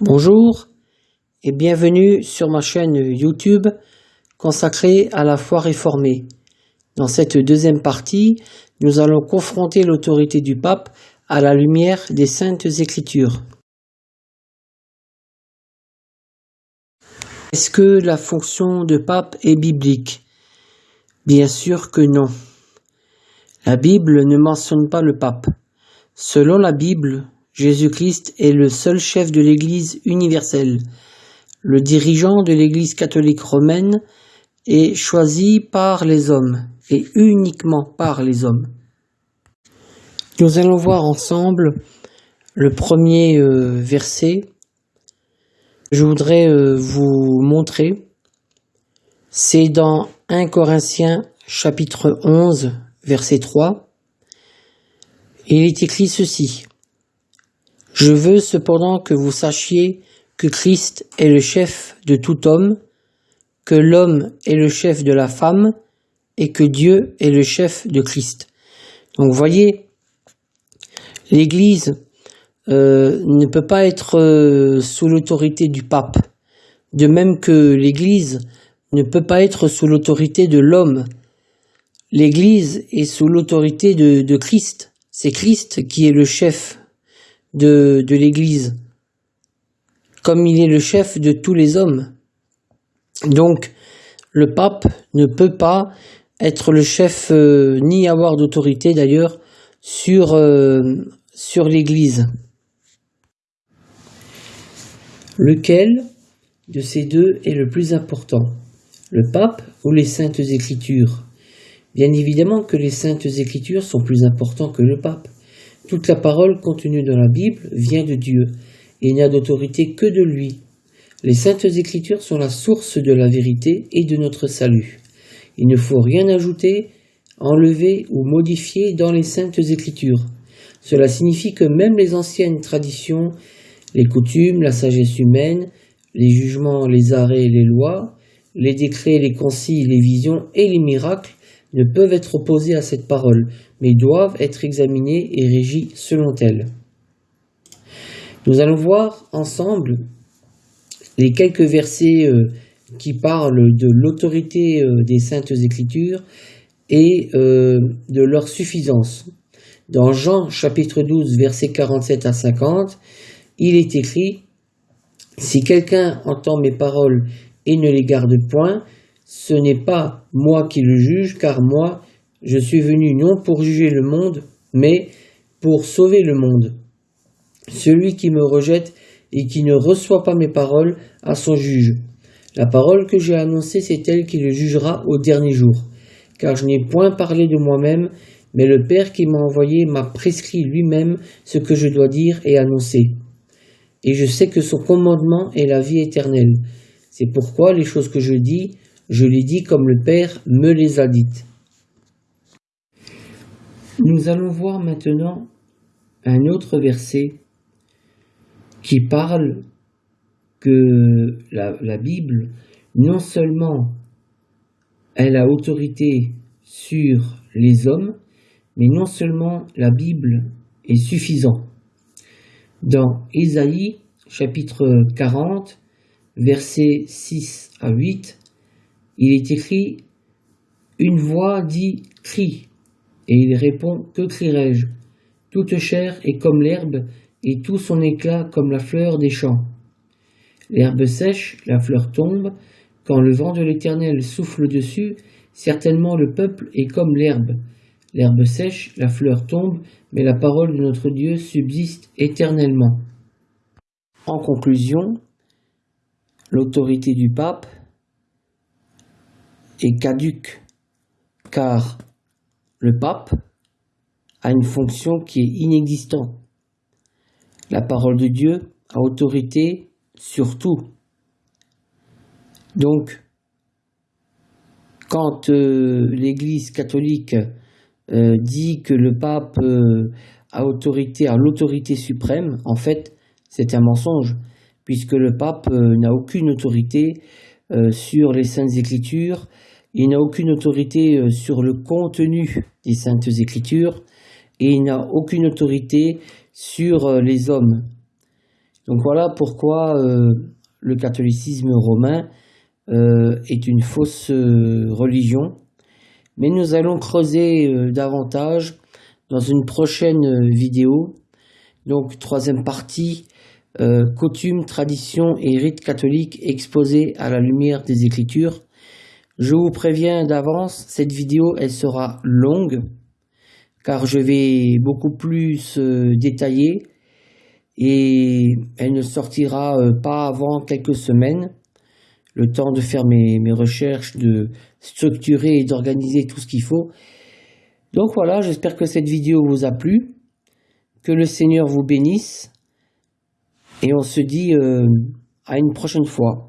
Bonjour et bienvenue sur ma chaîne YouTube consacrée à la foi réformée. Dans cette deuxième partie, nous allons confronter l'autorité du pape à la lumière des saintes écritures. Est-ce que la fonction de pape est biblique? Bien sûr que non. La Bible ne mentionne pas le pape. Selon la Bible, Jésus-Christ est le seul chef de l'Église universelle. Le dirigeant de l'Église catholique romaine est choisi par les hommes et uniquement par les hommes. Nous allons voir ensemble le premier euh, verset. Je voudrais euh, vous montrer. C'est dans 1 Corinthiens chapitre 11 verset 3. Il est écrit ceci. Je veux cependant que vous sachiez que Christ est le chef de tout homme, que l'homme est le chef de la femme, et que Dieu est le chef de Christ. Donc voyez, l'Église euh, ne peut pas être euh, sous l'autorité du pape, de même que l'Église ne peut pas être sous l'autorité de l'homme. L'Église est sous l'autorité de Christ. C'est Christ qui est le chef de, l'Église, comme il est le chef de tous les hommes. Donc, le pape ne peut pas être le chef, euh, ni avoir d'autorité d'ailleurs, sur, euh, sur l'Église. Lequel de ces deux est le plus important? Le pape ou les saintes écritures? Bien évidemment que les saintes écritures sont plus importants que le pape. Toute la parole contenue dans la Bible vient de Dieu et n'a d'autorité que de lui. Les saintes écritures sont la source de la vérité et de notre salut. Il ne faut rien ajouter, enlever ou modifier dans les saintes écritures. Cela signifie que même les anciennes traditions, les coutumes, la sagesse humaine, les jugements, les arrêts les lois, les décrets, les conciles, les visions et les miracles ne peuvent être opposés à cette parole, mais doivent être examinés et régis selon elle. Nous allons voir ensemble les quelques versets euh, qui parlent de l'autorité euh, des saintes écritures et euh, de leur suffisance. Dans Jean chapitre 12 versets 47 à 50, il est écrit Si quelqu'un entend mes paroles et ne les garde point, ce n'est pas moi qui le juge, car moi, je suis venu non pour juger le monde, mais pour sauver le monde. Celui qui me rejette et qui ne reçoit pas mes paroles a son juge. La parole que j'ai annoncée, c'est elle qui le jugera au dernier jour. Car je n'ai point parlé de moi-même, mais le Père qui m'a envoyé m'a prescrit lui-même ce que je dois dire et annoncer. Et je sais que son commandement est la vie éternelle. C'est pourquoi les choses que je dis, je les dis comme le Père me les a dites. Nous allons voir maintenant un autre verset qui parle que la, Bible, non seulement elle a autorité sur les hommes, mais non seulement la Bible est suffisante. Dans Ésaïe chapitre 40, versets 6 à 8, il est écrit Une voix dit crie, et il répond Que crierai-je? Toute chair est comme l'herbe, et tout son éclat comme la fleur des champs. L'herbe sèche, la fleur tombe, quand le vent de l'Éternel souffle dessus, certainement le peuple est comme l'herbe. L'herbe sèche, la fleur tombe, mais la parole de notre Dieu subsiste éternellement. En conclusion, l'autorité du pape est caduque, car le pape a une fonction qui est inexistante. La parole de Dieu a autorité sur tout. Donc, quand euh, l'Église catholique euh, dit que le pape euh, a autorité, a l'autorité suprême, en fait, c'est un mensonge, puisque le pape n'a aucune autorité sur les saintes écritures, il n'a aucune autorité euh, sur le contenu des saintes écritures et il n'a aucune autorité sur euh, les hommes. Donc voilà pourquoi le catholicisme romain est une fausse religion. Mais nous allons creuser davantage dans une prochaine vidéo. Donc troisième partie, coutumes, traditions et rites catholiques exposés à la lumière des Écritures. Je vous préviens d'avance, cette vidéo elle sera longue car je vais beaucoup plus euh, détailler et elle ne sortira euh, pas avant quelques semaines. Le temps de faire mes, recherches, de structurer et d'organiser tout ce qu'il faut. Donc voilà, j'espère que cette vidéo vous a plu. Que le Seigneur vous bénisse. Et on se dit euh, à une prochaine fois.